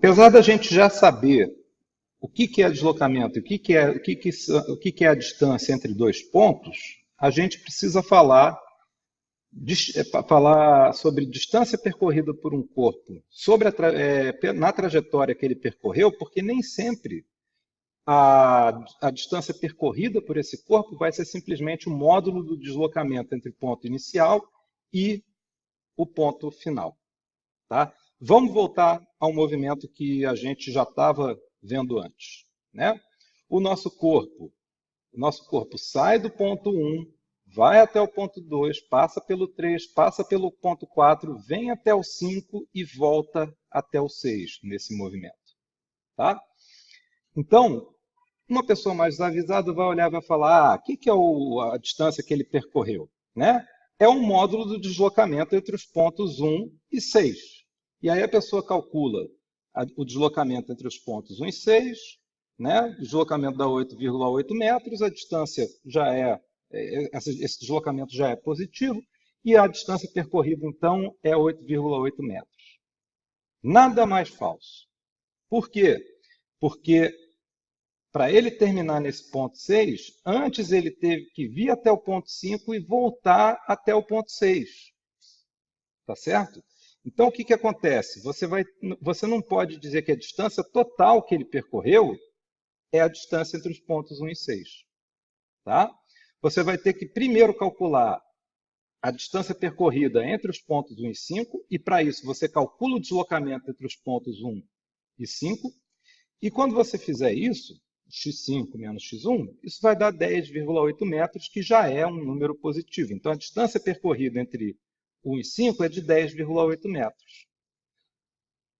apesar da gente já saber o que, que é deslocamento e o, que, que, é, o, que, que, o que, que é a distância entre dois pontos, a gente precisa falar, é, falar sobre distância percorrida por um corpo sobre a, é, na trajetória que ele percorreu, porque nem sempre a, a distância percorrida por esse corpo vai ser simplesmente o módulo do deslocamento entre o ponto inicial e o ponto final. Tá? Vamos voltar ao movimento que a gente já estava vendo antes. Né? O nosso corpo, o nosso corpo sai do ponto 1, vai até o ponto 2, passa pelo 3, passa pelo ponto 4, vem até o 5 e volta até o 6 nesse movimento. Tá? Então, uma pessoa mais desavisada vai olhar e vai falar, ah, o que, que é o, a distância que ele percorreu? Né? É um módulo do deslocamento entre os pontos 1 e 6. E aí a pessoa calcula o deslocamento entre os pontos 1 e 6, né? deslocamento dá 8,8 metros, a distância já é, é esse deslocamento já é positivo, e a distância percorrida, então, é 8,8 metros. Nada mais falso. Por quê? Porque para ele terminar nesse ponto 6, antes ele teve que vir até o ponto 5 e voltar até o ponto 6. Tá certo? Então, o que, que acontece? Você, vai, você não pode dizer que a distância total que ele percorreu é a distância entre os pontos 1 e 6. Tá? Você vai ter que primeiro calcular a distância percorrida entre os pontos 1 e 5, e para isso você calcula o deslocamento entre os pontos 1 e 5, e quando você fizer isso, x5 menos x1, isso vai dar 10,8 metros, que já é um número positivo. Então, a distância percorrida entre 1 e 5 é de 10,8 metros.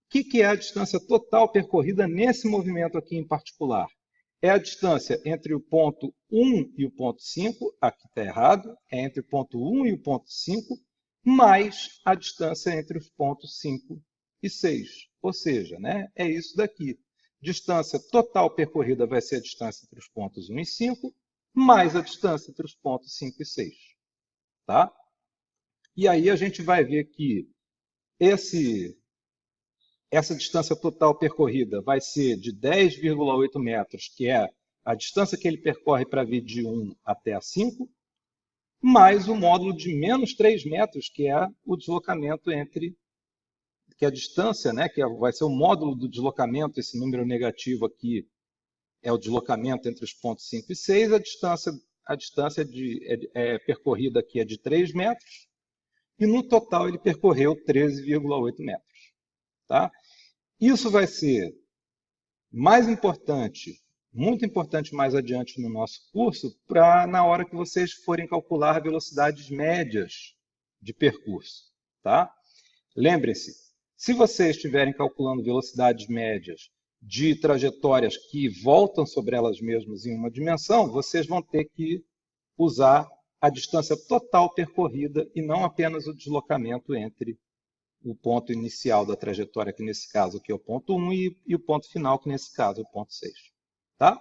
O que, que é a distância total percorrida nesse movimento aqui em particular? É a distância entre o ponto 1 e o ponto 5, aqui está errado, é entre o ponto 1 e o ponto 5, mais a distância entre os pontos 5 e 6. Ou seja, né, é isso daqui. Distância total percorrida vai ser a distância entre os pontos 1 e 5, mais a distância entre os pontos 5 e 6. Tá? E aí a gente vai ver que esse, essa distância total percorrida vai ser de 10,8 metros, que é a distância que ele percorre para vir de 1 até a 5, mais o módulo de menos 3 metros, que é o deslocamento entre, que é a distância, né, que é, vai ser o módulo do deslocamento, esse número negativo aqui é o deslocamento entre os pontos 5 e 6, a distância, a distância de, é, é percorrida aqui é de 3 metros, e no total ele percorreu 13,8 metros. Tá? Isso vai ser mais importante, muito importante mais adiante no nosso curso, para na hora que vocês forem calcular velocidades médias de percurso. Tá? Lembrem-se, se vocês estiverem calculando velocidades médias de trajetórias que voltam sobre elas mesmas em uma dimensão, vocês vão ter que usar a distância total percorrida e não apenas o deslocamento entre o ponto inicial da trajetória, que nesse caso aqui é o ponto 1, e, e o ponto final, que nesse caso é o ponto 6. Tá?